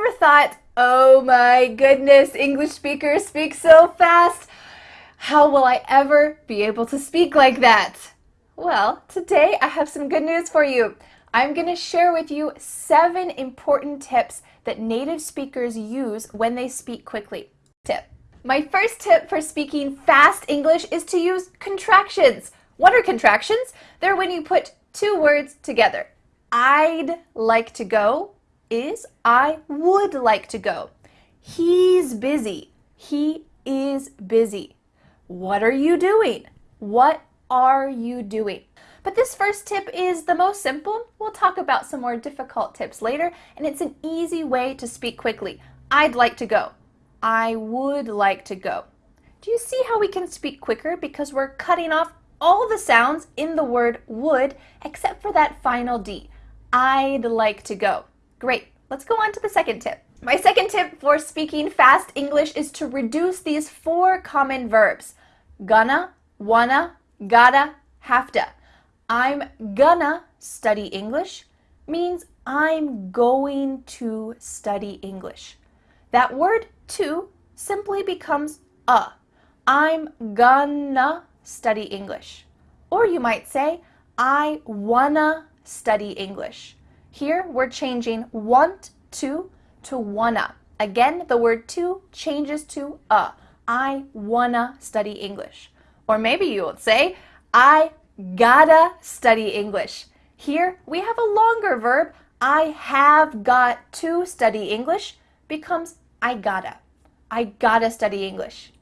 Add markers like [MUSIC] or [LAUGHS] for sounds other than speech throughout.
ever thought, oh my goodness, English speakers speak so fast? How will I ever be able to speak like that? Well, today I have some good news for you. I'm going to share with you seven important tips that native speakers use when they speak quickly. Tip. My first tip for speaking fast English is to use contractions. What are contractions? They're when you put two words together. I'd like to go is I would like to go. He's busy. He is busy. What are you doing? What are you doing? But this first tip is the most simple. We'll talk about some more difficult tips later, and it's an easy way to speak quickly. I'd like to go. I would like to go. Do you see how we can speak quicker because we're cutting off all the sounds in the word would except for that final D. I'd like to go. Great. Let's go on to the second tip. My second tip for speaking fast English is to reduce these four common verbs. Gonna, wanna, gotta, have to. I'm gonna study English means I'm going to study English. That word to simply becomes a. I'm gonna study English. Or you might say, I wanna study English. Here we're changing want to to wanna. Again, the word to changes to a. I wanna study English. Or maybe you would say, I gotta study English. Here we have a longer verb. I have got to study English becomes I gotta. I gotta study English.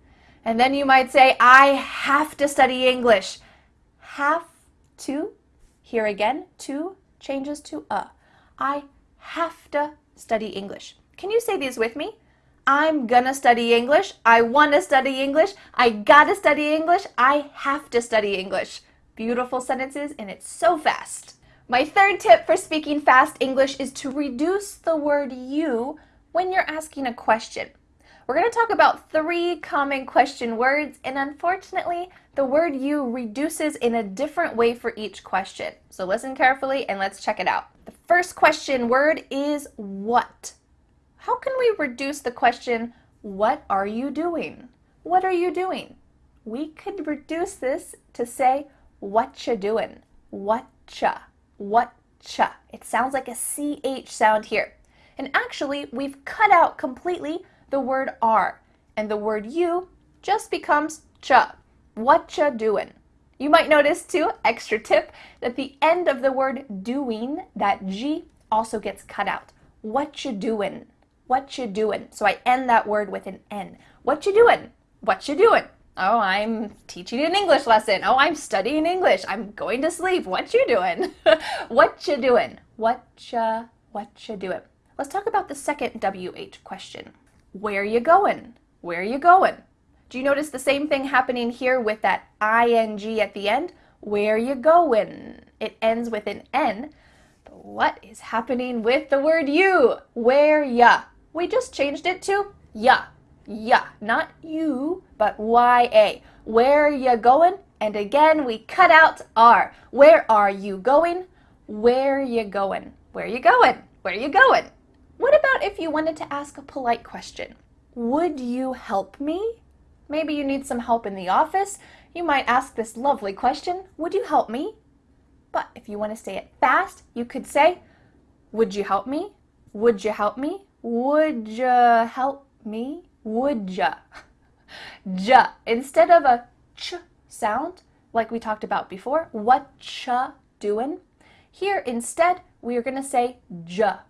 And then you might say, I have to study English. Have to, here again, to changes to a. I have to study English. Can you say these with me? I'm gonna study English. I wanna study English. I gotta study English. I have to study English. Beautiful sentences and it's so fast. My third tip for speaking fast English is to reduce the word you when you're asking a question. We're going to talk about three common question words, and unfortunately, the word you reduces in a different way for each question. So listen carefully and let's check it out. The first question word is what. How can we reduce the question, what are you doing? What are you doing? We could reduce this to say, whatcha doing? Whatcha? Whatcha? It sounds like a CH sound here. And actually, we've cut out completely the word are, and the word you just becomes cha. Whatcha doing? You might notice too, extra tip, that the end of the word doing, that G, also gets cut out. What you doing? You doing? So I end that word with an N. What you doing? You doing? Oh, I'm teaching an English lesson. Oh, I'm studying English. I'm going to sleep. What you doing? [LAUGHS] what you doing? What you, what you doing? Let's talk about the second WH question. Where you going? Where you going? Do you notice the same thing happening here with that ing at the end? Where you going? It ends with an N. But what is happening with the word you? Where ya? We just changed it to ya. Ya. Not you, but ya. Where you going? And again, we cut out R. Where are you going? Where you going? Where you going? Where you going? What about if you wanted to ask a polite question? Would you help me? Maybe you need some help in the office. You might ask this lovely question, would you help me? But if you want to say it fast, you could say, would you help me? Would you help me? Would you help me? Would ya? [LAUGHS] Ja. Instead of a ch sound, like we talked about before, what cha doing? Here, instead, we are going to say ja.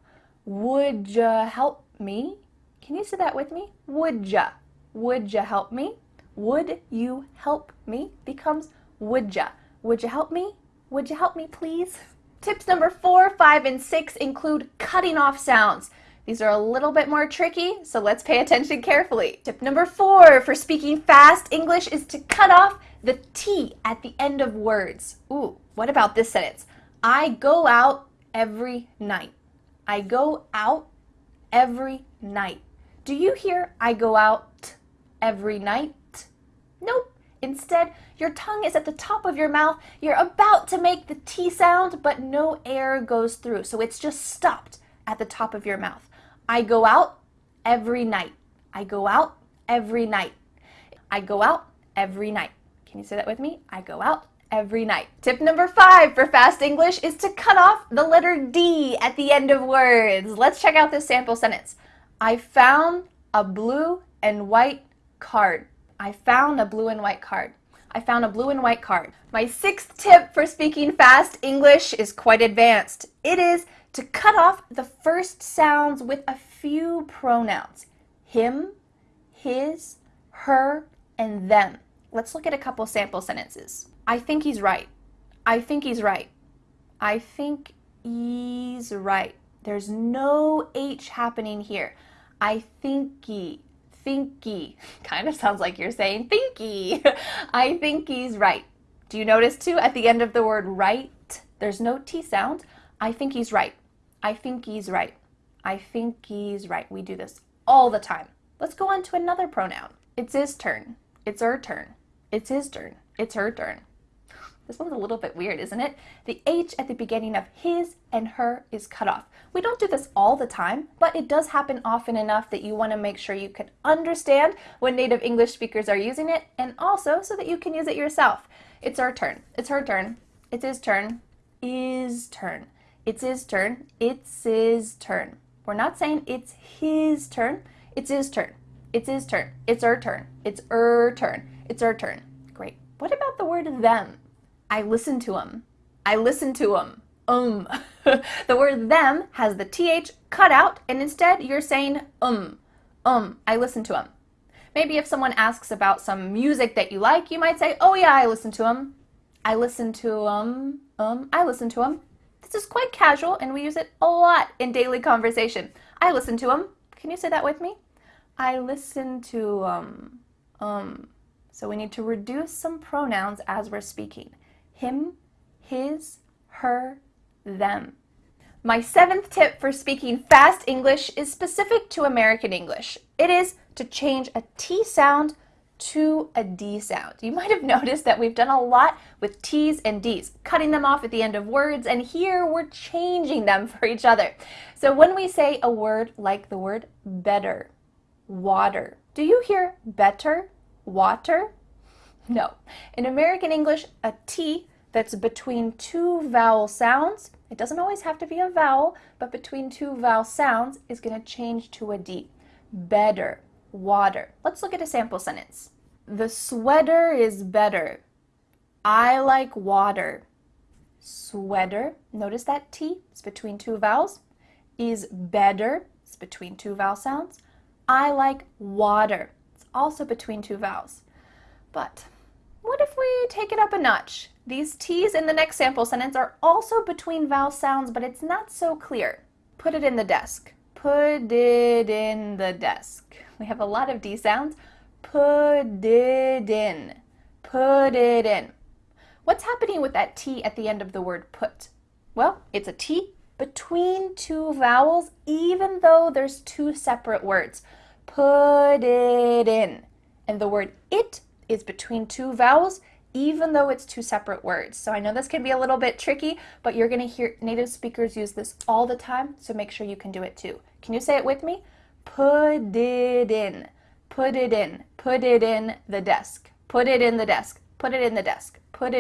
Would you help me? Can you say that with me? Would ya? Would you help me? Would you help me becomes would ya? Would you help me? Would you help me please? Tips number four, five, and six include cutting off sounds. These are a little bit more tricky, so let's pay attention carefully. Tip number four for speaking fast English is to cut off the T at the end of words. Ooh, what about this sentence? I go out every night. I go out every night. Do you hear I go out every night? Nope. Instead, your tongue is at the top of your mouth. You're about to make the T sound, but no air goes through. So it's just stopped at the top of your mouth. I go out every night. I go out every night. I go out every night. Can you say that with me? I go out every night. Tip number five for fast English is to cut off the letter D at the end of words. Let's check out this sample sentence. I found a blue and white card. I found a blue and white card. I found a blue and white card. My sixth tip for speaking fast English is quite advanced. It is to cut off the first sounds with a few pronouns. Him, his, her, and them. Let's look at a couple sample sentences. I think he's right. I think he's right. I think he's right. There's no H happening here. I thinky, thinky. [LAUGHS] Kind of sounds like you're saying thinky. [LAUGHS] I think he's right. Do you notice too at the end of the word right, there's no T sound. I think he's right. I think he's right. I think he's right. We do this all the time. Let's go on to another pronoun. It's his turn. It's her turn. It's his turn. It's her turn. This one's a little bit weird, isn't it? The H at the beginning of his and her is cut off. We don't do this all the time, but it does happen often enough that you want to make sure you can understand when native English speakers are using it and also so that you can use it yourself. It's our turn. It's her turn. It's his turn. Is turn. It's his turn. It's his turn. We're not saying it's his turn. It's his turn. It's his turn. It's her turn. It's her turn. It's our turn. Great. What about the word them? I listen to them. I listen to them. Um. [LAUGHS] the word them has the th cut out, and instead you're saying um. Um. I listen to them. Maybe if someone asks about some music that you like, you might say, oh yeah, I listen to them. I listen to um. Um. I listen to them. This is quite casual, and we use it a lot in daily conversation. I listen to them. Can you say that with me? I listen to um. Um. So we need to reduce some pronouns as we're speaking him, his, her, them. My seventh tip for speaking fast English is specific to American English. It is to change a T sound to a D sound. You might have [LAUGHS] noticed that we've done a lot with T's and D's, cutting them off at the end of words, and here we're changing them for each other. So when we say a word like the word better, water, do you hear better, water? No. In American English, a T that's between two vowel sounds, it doesn't always have to be a vowel, but between two vowel sounds is going to change to a D. Better, water. Let's look at a sample sentence. The sweater is better. I like water. Sweater, notice that T is between two vowels, is better, it's between two vowel sounds. I like water, it's also between two vowels. But what if we take it up a notch? These T's in the next sample sentence are also between vowel sounds, but it's not so clear. Put it in the desk. Put it in the desk. We have a lot of D sounds. Put it in. Put it in. What's happening with that T at the end of the word put? Well, it's a T between two vowels, even though there's two separate words. Put it in. And the word it is between two vowels, even though it's two separate words. So I know this can be a little bit tricky, but you're going to hear native speakers use this all the time, so make sure you can do it too. Can you say it with me? Put it in. Put it in. Put it in the desk. Put it in the desk. Put it in the desk. Put it